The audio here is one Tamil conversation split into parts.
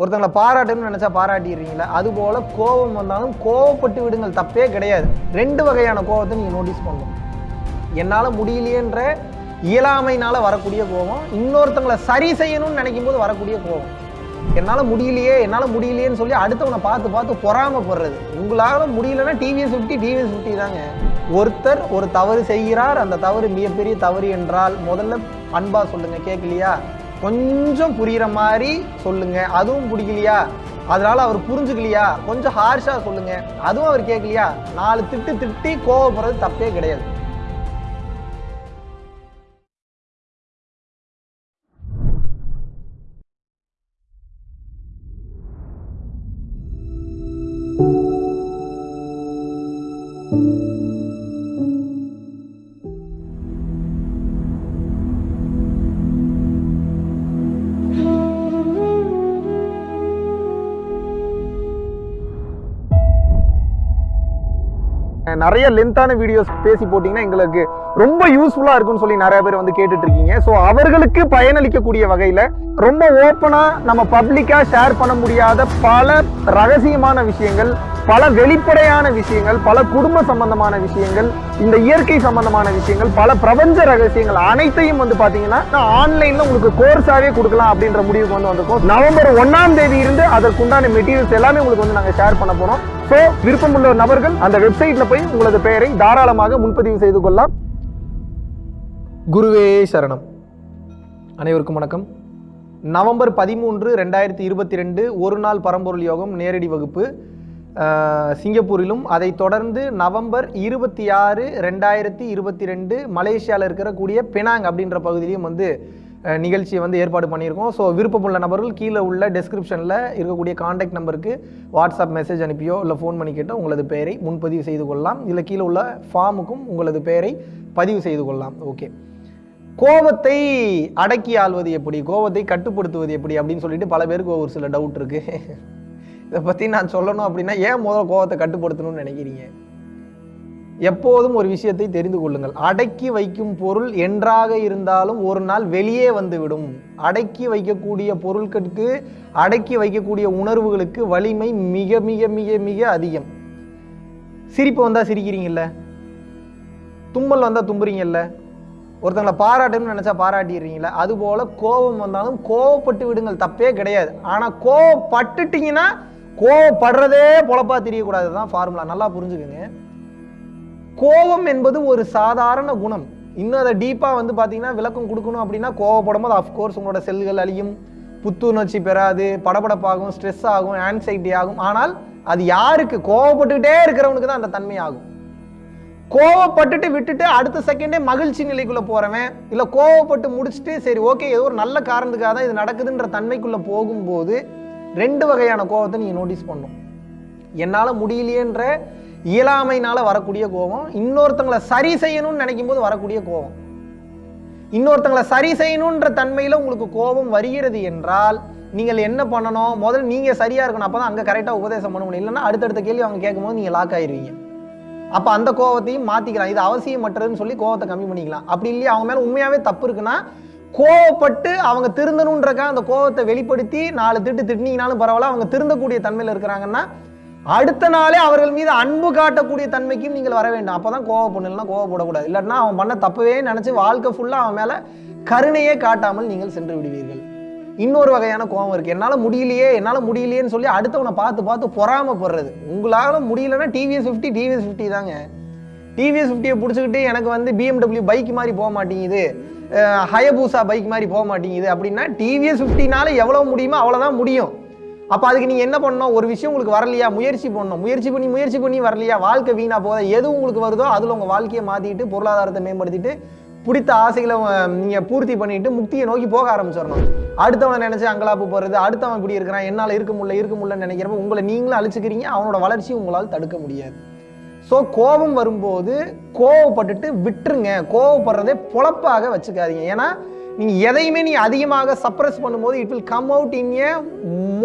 ஒருத்தங்களை பாராட்டணும்னு நினச்சா பாராட்டிடுறீங்களா அதுபோல் கோபம் வந்தாலும் கோவப்பட்டு விடுங்கள் தப்பே கிடையாது. ரெண்டு வகையான கோபத்தை நீங்கள் நோட்டீஸ் பண்ணணும். என்னால் முடியலையேன்ற இயலாமைனால் வரக்கூடிய கோபம் இன்னொருத்தங்களை சரி செய்யணும்னு நினைக்கும் போது வரக்கூடிய கோபம். என்னால் முடியலையே என்னால் முடியலையேன்னு சொல்லி அடுத்தவனை பார்த்து பார்த்து பொறாமப்படுறது. உங்களால் முடியலன்னா டிவிஎஸ் ஃபிஃப்டி டிவிஎஸ் ஃபிஃப்டி தாங்க. ஒருத்தர் ஒரு தவறு செய்கிறார் அந்த தவறு மிகப்பெரிய தவறு என்றால் முதல்ல அன்பாக சொல்லுங்கள் கேட்கலையா? கொஞ்சம் புரிகிற மாதிரி சொல்லுங்க. அதுவும் பிடிக்கலையா அதனால அவர் புரிஞ்சுக்கலையா? கொஞ்சம் ஹார்ஷாக சொல்லுங்க. அதுவும் அவர் கேட்கலையா? நாலு திட்டு திட்டி கோவப்படுறது தப்பே கிடையாது. நிறைய லென்த்தான வீடியோஸ் பேசி போட்டிங்கன்னா எங்களுக்கு ரொம்ப யூஸ்ஃபுல்லாக இருக்கும்னு சொல்லி நிறைய பேர் வந்து கேட்டுட்டு இருக்கீங்க ஸோ அவர்களுக்கு பயனளிக்கக்கூடிய வகையில் ரொம்ப ஓப்பனாக நம்ம பப்ளிக்காக ஷேர் பண்ண முடியாத பல ரகசியமான விஷயங்கள் பல வெளிப்படையான விஷயங்கள் பல குடும்ப சம்பந்தமான விஷயங்கள் இந்த இயற்கை சம்பந்தமான விஷயங்கள் பல பிரபஞ்ச ரகசியங்கள் அனைத்தையும் வந்து பாத்தீங்கன்னா ஆன்லைன்ல உங்களுக்கு கோர்ஸாவே கொடுக்கலாம் அப்படின்ற முடிவுக்கு வந்து வந்திருக்கோம். நவம்பர் ஒன்னாம் தேதி இருந்து அதற்குண்டான மெட்டீரியல்ஸ் எல்லாமே உங்களுக்கு வந்து நாங்க ஷேர் பண்ண போறோம். ஸோ விருப்பமுள்ள நபர்கள் அந்த வெப்சைட்ல போய் உங்களது பெயரை தாராளமாக முன்பதிவு செய்து கொள்ளலாம். குருவே சரணம். அனைவருக்கும் வணக்கம். நவம்பர் பதிமூன்று ரெண்டாயிரத்தி இருபத்தி ரெண்டு ஒரு நாள் பரம்பொருள் யோகம் நேரடி வகுப்பு. சிங்கப்பூரிலும் அதைத் தொடர்ந்து நவம்பர் இருபத்தி ஆறு ரெண்டாயிரத்தி இருபத்தி ரெண்டு மலேசியாவில் இருக்கக்கூடிய பெனாங் அப்படின்ற பகுதியிலையும் வந்து நிகழ்ச்சியை வந்து ஏற்பாடு பண்ணியிருக்கோம். ஸோ விருப்பமுள்ள நபர்கள் கீழே உள்ள டெஸ்கிரிப்ஷனில் இருக்கக்கூடிய காண்டாக்ட் நம்பருக்கு வாட்ஸ்அப் மெசேஜ் அனுப்பியோ இல்லை ஃபோன் பண்ணி கேட்டோ உங்களது பெயரை முன்பதிவு செய்து கொள்ளலாம். இல்லை கீழே உள்ள ஃபார்முக்கும் உங்களது பெயரை பதிவு செய்து கொள்ளலாம். ஓகே கோபத்தை அடக்கி ஆள்வது எப்படி? கோபத்தை கட்டுப்படுத்துவது எப்படி? அப்படின்னு சொல்லிட்டு பல பேருக்கு ஒரு சில டவுட் இருக்குது இதை பற்றி நான் சொல்லணும் அப்படின்னா ஏன் முதல் கோபத்தை கட்டுப்படுத்தணும்னு நினைக்கிறீங்க? எப்போதும் ஒரு விஷயத்தை தெரிந்து கொள்ளுங்கள். அடக்கி வைக்கும் பொருள் என்றாக இருந்தாலும் ஒரு நாள் வெளியே வந்துவிடும். அடக்கி வைக்கக்கூடிய பொருட்களுக்கு அடக்கி வைக்கக்கூடிய உணர்வுகளுக்கு வலிமை மிக மிக மிக மிக அதிகம். சிரிப்பு வந்தால் சிரிக்கிறீங்கல்ல? தும்மல் வந்தால் தும்புறீங்கல்ல? ஒருத்தங்களை பாராட்டணும்னு நினச்சா பாராட்டிடுறீங்களா அதுபோல் கோபம் வந்தாலும் கோவப்பட்டு விடுங்கள். தப்பே கிடையாது. ஆனால் கோவப்பட்டுட்டீங்கன்னா கோவப்படுறதே பொழப்பா தெரியக்கூடாது தான் ஃபார்முலா நல்லா புரிஞ்சுக்கோங்க. கோபம் என்பது ஒரு சாதாரண குணம். இன்னும் அதை டீப்பாக வந்து பார்த்தீங்கன்னா விளக்கம் கொடுக்கணும் அப்படின்னா கோவப்படும் போது அஃப்கோர்ஸ் உங்களோட செல்கள் அழியும். புத்துணர்ச்சி பெறாது படபடப்பாகும் ஸ்ட்ரெஸ் ஆகும் ஆன்சைட்டி ஆகும். ஆனால் அது யாருக்கு? கோவப்பட்டுக்கிட்டே இருக்கிறவனுக்கு தான் அந்த தன்மை ஆகும். கோவப்பட்டுட்டு விட்டுட்டு அடுத்த செகண்டே மகிழ்ச்சி நிலைக்குள்ளே போகிறவன் இல்லை கோவப்பட்டு முடிச்சுட்டு சரி ஓகே ஏதோ ஒரு நல்ல காரணத்துக்காக தான் இது நடக்குதுன்ற தன்மைக்குள்ளே போகும்போது ரெண்டு வகையான கோவத்தை நீங்கள் நோட்டீஸ் பண்ணும் என்னால் முடியலையேன்ற இயலாமைனால் வரக்கூடிய கோபம் இன்னொருத்தங்களை சரி செய்யணும்னு நினைக்கும் போது வரக்கூடிய கோபம் இன்னொருத்தங்களை சரி செய்யணுன்ற தன்மையில் உங்களுக்கு கோபம் வருகிறது என்றால் நீங்கள் என்ன பண்ணணும்? முதல்ல நீங்கள் சரியாக இருக்கணும். அப்போ தான் அங்கே கரெக்டாக உபதேசம் பண்ண முடியும். இல்லைன்னா அடுத்தடுத்த கேள்வி அவங்க கேட்கும்போது நீங்கள் லாக் ஆயிருவீங்க. அப்போ அந்த கோவத்தையும் மாற்றிக்கலாம் இது அவசியமற்றதுன்னு சொல்லி கோவத்தை கம்மி பண்ணிக்கலாம். அப்படி இல்லையா? அவங்க மேலே உண்மையாகவே தப்பு இருக்குன்னா கோவப்பட்டு அவங்க திருந்தணுன்றக்கா அந்த கோவத்தை வெளிப்படுத்தி நாலு திட்டு திட்டினீங்கனாலும் பரவாயில்ல அவங்க திருந்தக்கூடிய தன்மையில் இருக்கிறாங்கன்னா அடுத்த நாளே அவர்கள் மீது அன்பு காட்டக்கூடிய தன்மைக்கும் நீங்கள் வர வேண்டும். அப்போதான் கோவப்படணும்னா கோவப்படக்கூடாது. இல்லைன்னா அவன் பண்ண தப்பவே நினைச்சு வாழ்க்கை ஃபுல்லாக அவன் மேலே கருணையே காட்டாமல் நீங்கள் சென்று விடுவீர்கள். இன்னொரு வகையான கோவம் இருக்கு. என்னால முடியலையே என்னால முடியலையேன்னு சொல்லி அடுத்தவனை பார்த்து பார்த்து பொறாமப்படுறது. உங்களால முடியலன்னா டிவிஎஸ் ஃபிஃப்டி டிவிஎஸ் ஃபிஃப்டி தாங்க. டிவிஎஸ் ஃபிஃப்டியை பிடிச்சிக்கிட்டு எனக்கு வந்து பிஎம்டபிள்யூ பைக் மாதிரி போக மாட்டேங்குது. ஹயபூசா பைக் மாதிரி போக மாட்டேங்குது அப்படின்னா டிவிஎஸ் ஃபிஃப்டினால எவ்வளோ முடியுமோ அவ்வளோதான் முடியும். அப்போ அதுக்கு நீங்கள் என்ன பண்ணணும்? ஒரு விஷயம் உங்களுக்கு வரலையா? முயற்சி பண்ணணும். முயற்சி பண்ணி முயற்சி பண்ணி வரலையா? வாழ்க்கை வீணாக போதா எது உங்களுக்கு வருதோ அதில் உங்கள் வாழ்க்கையை மாற்றிட்டு பொருளாதாரத்தை மேம்படுத்திட்டு பிடித்த ஆசைகளை நீங்கள் பூர்த்தி பண்ணிட்டு முக்தியை நோக்கி போக ஆரம்பிச்சிடணும். அடுத்தவனை நினச்சி அங்கலாப்பு போகிறது அடுத்தவன் இப்படி இருக்கிறான் என்னால் இருக்க முடியல இருக்க முடியலன்னு நினைக்கிறப்ப உங்களை நீங்களும் அழிச்சுக்கிறீங்க அவனோட வளர்ச்சி உங்களால் தடுக்க முடியாது. ஸோ கோபம் வரும்போது கோவப்பட்டுட்டு விட்டுருங்க. கோவப்படுறதே பொழப்பாக வச்சுக்காதீங்க. ஏன்னா நீங்கள் எதையுமே நீ அதிகமாக சப்ரஸ் பண்ணும்போது it will come out in a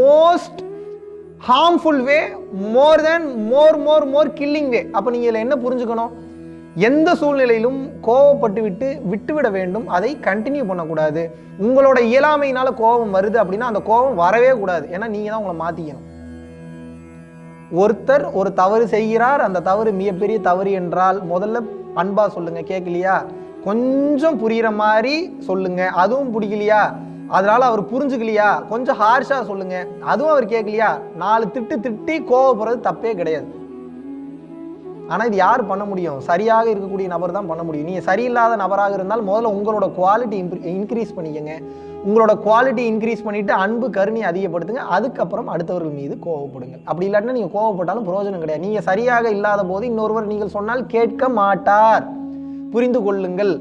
most harmful way more then more more more killing way அப்போ நீங்கள் இதில் என்ன புரிஞ்சுக்கணும்? எந்த சூழ்நிலையிலும் கோவப்பட்டு விட்டு விட்டுவிட வேண்டும். அதை கண்டினியூ பண்ணக்கூடாது. உங்களோட இயலாமையினால கோபம் வருது அப்படின்னா அந்த கோபம் வரவே கூடாது. ஏன்னா நீங்கள் தான் உங்களை மாற்றிக்கணும் ஒருத்தர் ஒரு தவறு செய்கிறார் அந்த தவறு மிகப்பெரிய தவறு என்றால் முதல்ல அன்பா சொல்லுங்க கேட்கலையா? கொஞ்சம் புரிகிற மாதிரி சொல்லுங்க அதுவும் பிடிக்கலையா? அதனால அவர் புரிஞ்சுக்கலையா? கொஞ்சம் ஹார்ஷா சொல்லுங்க அதுவும் அவர் கேட்கலையா? நாலு திட்டு திட்டி கோவப்படுறது தப்பே கிடையாது. ஆனால் இது யார் பண்ண முடியும்? சரியாக இருக்கக்கூடிய நபர் தான் பண்ண முடியும். நீங்கள் சரியில்லாத நபராக இருந்தால் முதல்ல உங்களோட குவாலிட்டி இன்க்ரீஸ் பண்ணிக்கங்க. உங்களோட குவாலிட்டி இன்க்ரீஸ் பண்ணிவிட்டு அன்பு கருணை அதிகப்படுத்துங்க. அதுக்கப்புறம் அடுத்தவர்கள் மீது கோவப்படுங்க அப்படி இல்லாட்டினா நீங்கள் கோவப்பட்டாலும் பிரயோஜனம் கிடையாது. நீங்கள் சரியாக இல்லாத போது இன்னொருவர் நீங்கள் சொன்னால் கேட்க மாட்டார். புரிந்து கொள்ளுங்கள்.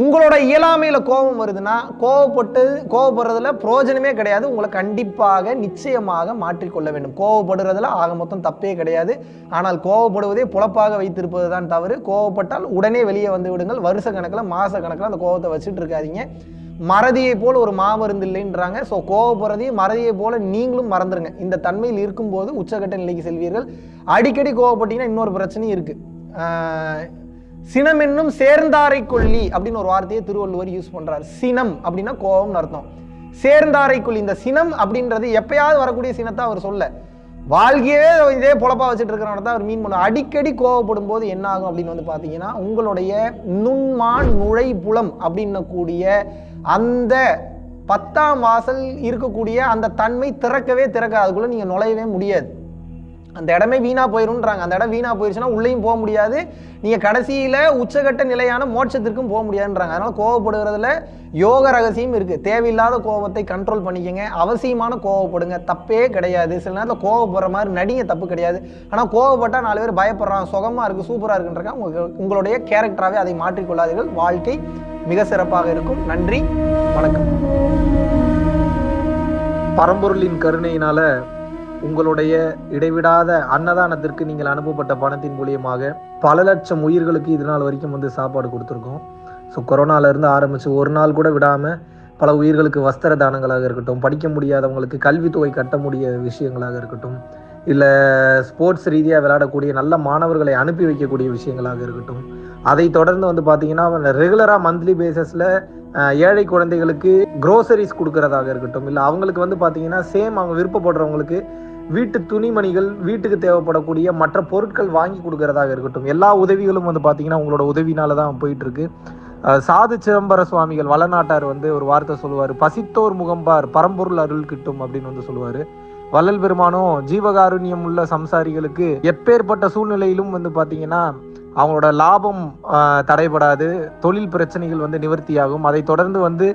உங்களோட இயலாமையில் கோபம் வருதுன்னா கோவப்பட்டு கோவப்படுறதுல பிரயோஜனமே கிடையாது. உங்களை கண்டிப்பாக நிச்சயமாக மாற்றிக்கொள்ள வேண்டும். கோவப்படுறதுல ஆக மொத்தம் தப்பே கிடையாது. ஆனால் கோவப்படுவதே புலப்பாக வைத்திருப்பது தான் தவறு. கோவப்பட்டால் உடனே வெளியே வந்து விடுங்கள். வருஷ கணக்கில் மாத கணக்கில் அந்த கோவத்தை வச்சுட்டு இருக்காதிங்க. மறதியை போல் ஒரு மாமருந்து இல்லைன்றாங்க. ஸோ கோவப்படுறதையும் மறதியை போல நீங்களும் மறந்துடுங்க இந்த தன்மையில் இருக்கும்போது உச்சகட்ட நிலைக்கு செல்வீர்கள். அடிக்கடி கோவப்பட்டீங்கன்னா இன்னொரு பிரச்சனையும் இருக்குது சினம் என்னும் சேர்ந்தாரை கொல்லி அப்படின்னு ஒரு வார்த்தையை திருவள்ளுவர் யூஸ் பண்றார். சினம் அப்படின்னா கோபம்னு அர்த்தம். சேர்ந்தாரை கொல்லி. இந்த சினம் அப்படின்றது எப்பயாவது வரக்கூடிய சினத்தை அவர் சொல்ல. வாழ்க்கையே இதே பொழப்பா வச்சுட்டு இருக்கிறவன தான் அவர் மீன் பண்ணும் அடிக்கடி கோவப்படும் போது என்ன ஆகும் அப்படின்னு வந்து பார்த்தீங்கன்னா உங்களுடைய நுண்மான் நுழை புலம் அப்படின்னக்கூடிய அந்த பத்தாம் வாசல் இருக்கக்கூடிய அந்த தன்மை திறக்கவே திறக்க நீங்கள் நீங்க நுழையவே முடியாது. அந்த இடமே வீணாக போயிருன்றாங்க அந்த இடம் வீணாக போயிருச்சுன்னா உள்ளேயும் போக முடியாது. நீங்கள் கடைசியில் உச்சகட்ட நிலையான மோட்சத்திற்கும் போக முடியாதுன்றாங்க. அதனால் கோவப்படுகிறதுல யோக ரகசியம் இருக்குது தேவையில்லாத கோபத்தை கண்ட்ரோல் பண்ணிக்கங்க. அவசியமான கோவப்படுங்க. தப்பே கிடையாது. சில நேரத்தில் கோவப்படுற மாதிரி நடிங்க தப்பு கிடையாது. ஆனால் கோவப்பட்டால் நாலு பேர் பயப்படுறான் சுகமாக இருக்கும் சூப்பராக இருக்குன்றாங்க. உங்கள் உங்களுடைய கேரக்டராகவே அதை மாற்றிக்கொள்ளாதீர்கள். வாழ்க்கை மிக சிறப்பாக இருக்கும். நன்றி. வணக்கம். பரம்பொருளின் கருணையினால உங்களுடைய இடைவிடாத அன்னதானத்திற்கு நீங்கள் அனுப்பப்பட்ட பணத்தின் மூலியமாக பல லட்சம் உயிர்களுக்கு இது நாள் வரைக்கும் வந்து சாப்பாடு கொடுத்துருக்கோம். ஸோ கொரோனாலேருந்து ஆரம்பித்து ஒரு நாள் கூட விடாமல் பல உயிர்களுக்கு வஸ்திர தானங்களாக இருக்கட்டும் படிக்க முடியாதவங்களுக்கு கல்வித்தொகை கட்ட முடிய விஷயங்களாக இருக்கட்டும் இல்லை ஸ்போர்ட்ஸ் ரீதியாக விளையாடக்கூடிய நல்ல மாணவர்களை அனுப்பி வைக்கக்கூடிய விஷயங்களாக இருக்கட்டும் அதை தொடர்ந்து வந்து பார்த்தீங்கன்னா ரெகுலராக மந்த்லி பேசஸில் ஏழை குழந்தைகளுக்கு க்ரோசரிஸ் கொடுக்கறதாக இருக்கட்டும் இல்லை அவங்களுக்கு வந்து பார்த்தீங்கன்னா சேம் அவங்க விருப்பப்படுறவங்களுக்கு வீட்டு துணிமணிகள் வீட்டுக்கு தேவைப்படக்கூடிய மற்ற பொருட்கள் வாங்கி கொடுக்கறதாக இருக்கட்டும். எல்லா உதவிகளும் வந்து பார்த்தீங்கன்னா உங்களோட உதவினால தான் போயிட்டு இருக்கு சாது சிதம்பர சுவாமிகள் வளநாட்டார் வந்து ஒரு வார்த்தை சொல்லுவார். பசித்தோர் முகம்பார் பரம்பொருள் அருள் கிட்டும் அப்படின்னு வந்து சொல்லுவார். வள்ளல் பெருமானும் ஜீவகாருண்யம் உள்ள சம்சாரிகளுக்கு எப்பேற்பட்ட சூழ்நிலையிலும் வந்து பார்த்தீங்கன்னா அவங்களோட லாபம் தடைபடாது. தொழில் பிரச்சனைகள் வந்து நிவர்த்தியாகும். அதை தொடர்ந்து வந்து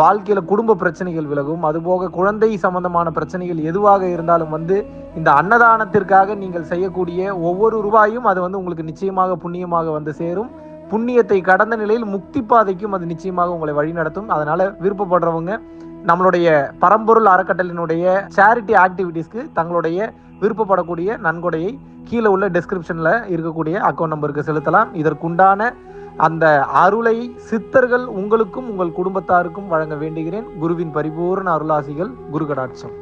வாழ்க்கையில் குடும்ப பிரச்சனைகள் விலகும். அதுபோக குழந்தை சம்பந்தமான பிரச்சனைகள் எதுவாக இருந்தாலும் வந்து இந்த அன்னதானத்திற்காக நீங்கள் செய்யக்கூடிய ஒவ்வொரு ரூபாயும் அது வந்து உங்களுக்கு நிச்சயமாக புண்ணியமாக வந்து சேரும். புண்ணியத்தை கடந்த நிலையில் முக்தி பாதைக்கும் அது நிச்சயமாக உங்களை வழிநடத்தும் அதனால விருப்பப்படுறவங்க நம்மளுடைய பரம்பொருள் அறக்கட்டளினுடைய சேரிட்டி ஆக்டிவிட்டீஸ்க்கு தங்களுடைய விருப்பப்படக்கூடிய நன்கொடையை கீழே உள்ள டிஸ்கிரிப்ஷனில் இருக்கக்கூடிய அக்கௌண்ட் நம்பருக்கு செலுத்தலாம். இதற்குண்டான அந்த அருளை சித்தர்கள் உங்களுக்கும் உங்கள் குடும்பத்தாருக்கும் வழங்க வேண்டுகிறேன். குருவின் பரிபூர்ண அருளாசிகள் குரு கடாட்சம்